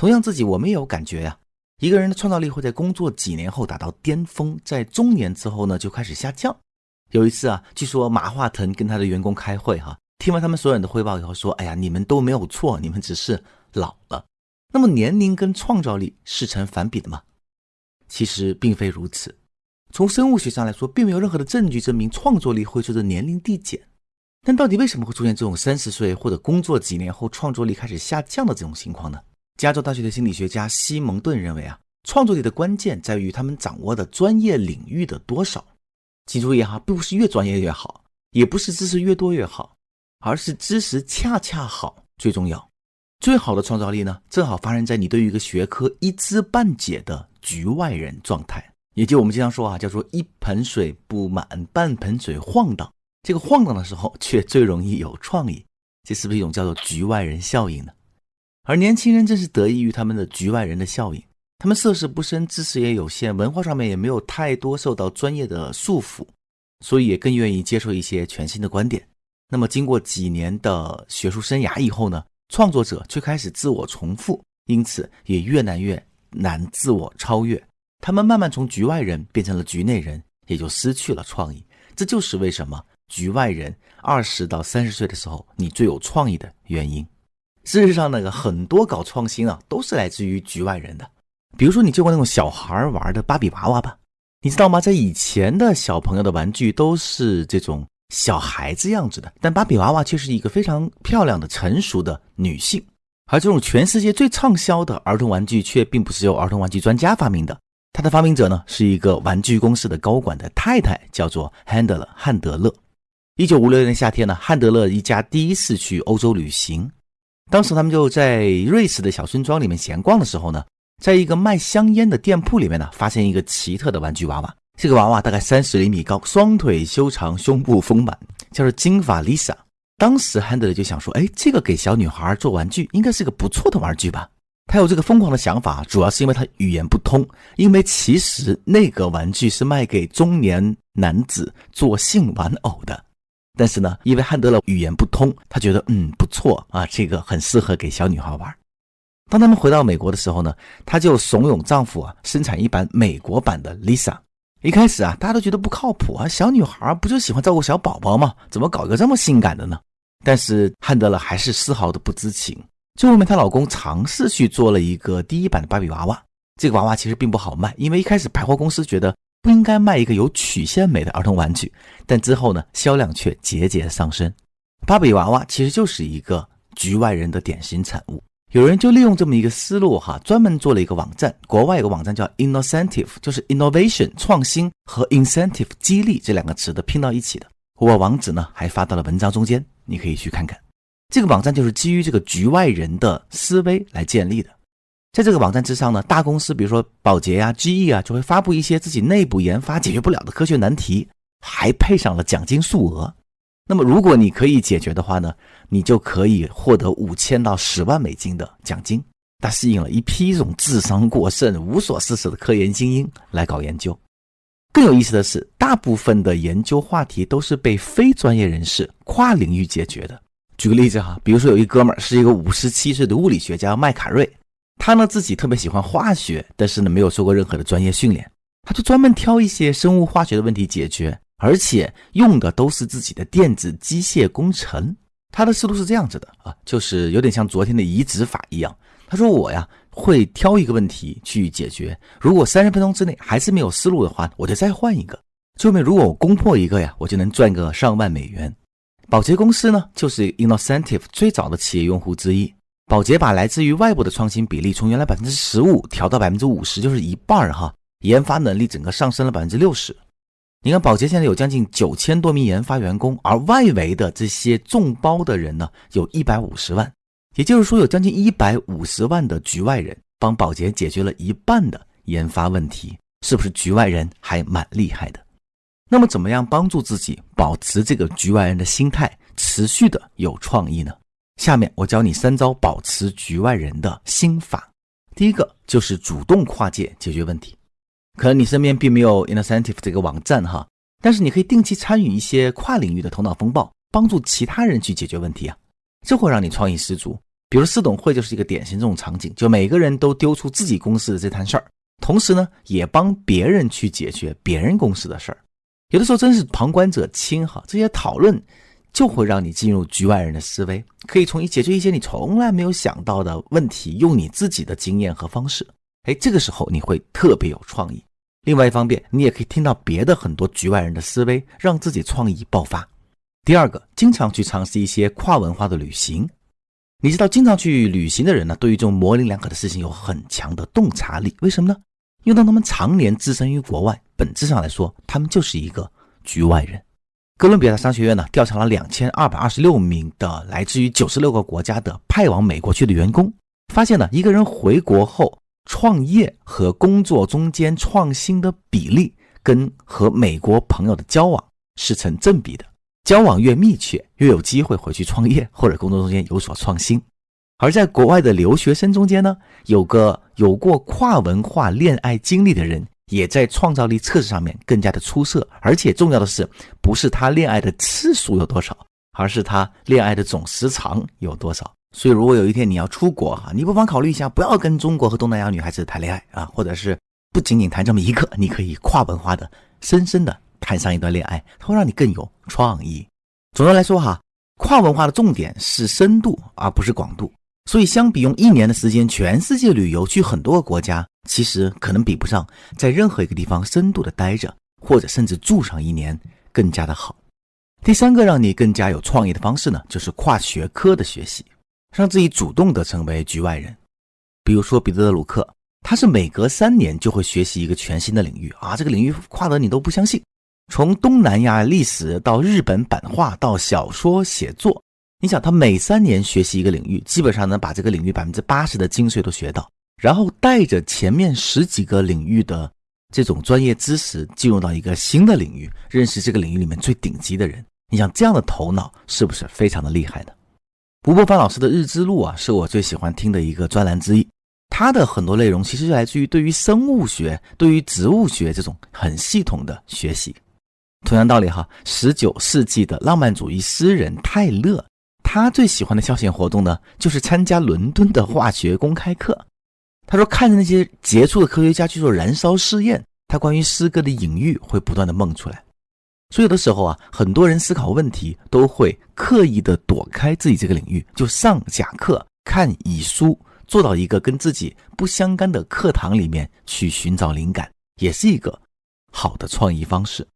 同样，自己我们也有感觉呀。一个人的创造力会在工作几年后达到巅峰，在中年之后呢就开始下降。有一次啊，据说马化腾跟他的员工开会哈，听完他们所有人的汇报以后说：“哎呀，你们都没有错，你们只是老了。”那么年龄跟创造力是成反比的吗？其实并非如此。从生物学上来说，并没有任何的证据证明创作力会随着年龄递减。但到底为什么会出现这种三十岁或者工作几年后创作力开始下降的这种情况呢？加州大学的心理学家西蒙顿认为啊，创作力的关键在于他们掌握的专业领域的多少。请注意哈，并不是越专业越好，也不是知识越多越好，而是知识恰恰好最重要。最好的创造力呢，正好发生在你对于一个学科一知半解的局外人状态，也就我们经常说啊，叫做一盆水不满半盆水晃荡。这个晃荡的时候，却最容易有创意，这是不是一种叫做局外人效应呢？而年轻人正是得益于他们的局外人的效应，他们涉世不深，知识也有限，文化上面也没有太多受到专业的束缚，所以也更愿意接受一些全新的观点。那么经过几年的学术生涯以后呢，创作者却开始自我重复，因此也越来越难自我超越。他们慢慢从局外人变成了局内人，也就失去了创意。这就是为什么局外人二十到三十岁的时候你最有创意的原因。事实上，那个很多搞创新啊，都是来自于局外人的。比如说，你见过那种小孩玩的芭比娃娃吧？你知道吗？在以前的小朋友的玩具都是这种小孩子样子的，但芭比娃娃却是一个非常漂亮的成熟的女性。而这种全世界最畅销的儿童玩具，却并不是由儿童玩具专家发明的。它的发明者呢，是一个玩具公司的高管的太太，叫做汉德勒。汉德勒。一九五六年夏天呢，汉德勒一家第一次去欧洲旅行。当时他们就在瑞士的小村庄里面闲逛的时候呢，在一个卖香烟的店铺里面呢，发现一个奇特的玩具娃娃。这个娃娃大概三十厘米高，双腿修长，胸部丰满，叫做金发 Lisa。当时汉德就想说：“哎，这个给小女孩做玩具应该是个不错的玩具吧？”他有这个疯狂的想法，主要是因为他语言不通，因为其实那个玩具是卖给中年男子做性玩偶的。但是呢，因为汉德勒语言不通，他觉得嗯不错啊，这个很适合给小女孩玩。当他们回到美国的时候呢，他就怂恿丈夫啊生产一版美国版的 Lisa。一开始啊，大家都觉得不靠谱啊，小女孩不就喜欢照顾小宝宝吗？怎么搞个这么性感的呢？但是汉德勒还是丝毫的不知情。最后面，她老公尝试去做了一个第一版的芭比娃娃，这个娃娃其实并不好卖，因为一开始百货公司觉得。不应该卖一个有曲线美的儿童玩具，但之后呢，销量却节节上升。芭比娃娃其实就是一个局外人的典型产物。有人就利用这么一个思路哈，专门做了一个网站。国外有个网站叫 Innocentive，就是 innovation 创新和 incentive 激励这两个词的拼到一起的。我把网址呢还发到了文章中间，你可以去看看。这个网站就是基于这个局外人的思维来建立的。在这个网站之上呢，大公司比如说宝洁呀、GE 啊，就会发布一些自己内部研发解决不了的科学难题，还配上了奖金数额。那么如果你可以解决的话呢，你就可以获得五千到十万美金的奖金。它吸引了一批这种智商过剩、无所事事的科研精英来搞研究。更有意思的是，大部分的研究话题都是被非专业人士跨领域解决的。举个例子哈，比如说有一哥们儿是一个五十七岁的物理学家麦卡瑞。他呢自己特别喜欢化学，但是呢没有受过任何的专业训练，他就专门挑一些生物化学的问题解决，而且用的都是自己的电子机械工程。他的思路是这样子的啊，就是有点像昨天的移植法一样。他说我呀会挑一个问题去解决，如果三十分钟之内还是没有思路的话，我就再换一个。最后面如果我攻破一个呀，我就能赚个上万美元。宝洁公司呢就是 Innocentive 最早的企业用户之一。宝洁把来自于外部的创新比例从原来百分之十五调到百分之五十，就是一半儿哈。研发能力整个上升了百分之六十。你看，宝洁现在有将近九千多名研发员工，而外围的这些众包的人呢，有一百五十万。也就是说，有将近一百五十万的局外人帮宝洁解决了一半的研发问题，是不是局外人还蛮厉害的？那么，怎么样帮助自己保持这个局外人的心态，持续的有创意呢？下面我教你三招保持局外人的心法。第一个就是主动跨界解决问题。可能你身边并没有 Incentive 这个网站哈，但是你可以定期参与一些跨领域的头脑风暴，帮助其他人去解决问题啊，这会让你创意十足。比如四董会就是一个典型这种场景，就每个人都丢出自己公司的这摊事儿，同时呢，也帮别人去解决别人公司的事儿。有的时候真是旁观者清哈，这些讨论就会让你进入局外人的思维，可以从你解决一些你从来没有想到的问题，用你自己的经验和方式。哎，这个时候你会特别有创意。另外一方面，你也可以听到别的很多局外人的思维，让自己创意爆发。第二个，经常去尝试一些跨文化的旅行。你知道，经常去旅行的人呢，对于这种模棱两可的事情有很强的洞察力。为什么呢？因为当他们常年置身于国外，本质上来说，他们就是一个局外人。哥伦比亚商学院呢，调查了两千二百二十六名的来自于九十六个国家的派往美国去的员工，发现呢，一个人回国后创业和工作中间创新的比例，跟和美国朋友的交往是成正比的。交往越密切，越有机会回去创业或者工作中间有所创新。而在国外的留学生中间呢，有个有过跨文化恋爱经历的人，也在创造力测试上面更加的出色。而且重要的是，不是他恋爱的次数有多少，而是他恋爱的总时长有多少。所以，如果有一天你要出国哈，你不妨考虑一下，不要跟中国和东南亚女孩子谈恋爱啊，或者是不仅仅谈这么一个，你可以跨文化的、深深的。谈上一段恋爱，它会让你更有创意。总的来说，哈，跨文化的重点是深度，而不是广度。所以，相比用一年的时间全世界旅游去很多个国家，其实可能比不上在任何一个地方深度的待着，或者甚至住上一年更加的好。第三个让你更加有创意的方式呢，就是跨学科的学习，让自己主动的成为局外人。比如说彼得·德鲁克，他是每隔三年就会学习一个全新的领域啊，这个领域跨得你都不相信。从东南亚历史到日本版画到小说写作，你想他每三年学习一个领域，基本上能把这个领域百分之八十的精髓都学到，然后带着前面十几个领域的这种专业知识进入到一个新的领域，认识这个领域里面最顶级的人。你想这样的头脑是不是非常的厉害呢？吴伯凡老师的日之路啊，是我最喜欢听的一个专栏之一。他的很多内容其实来自于对于生物学、对于植物学这种很系统的学习。同样道理哈，十九世纪的浪漫主义诗人泰勒，他最喜欢的消遣活动呢，就是参加伦敦的化学公开课。他说，看着那些杰出的科学家去做燃烧试验，他关于诗歌的隐喻会不断的梦出来。所以有的时候啊，很多人思考问题都会刻意的躲开自己这个领域，就上假课、看乙书，做到一个跟自己不相干的课堂里面去寻找灵感，也是一个好的创意方式。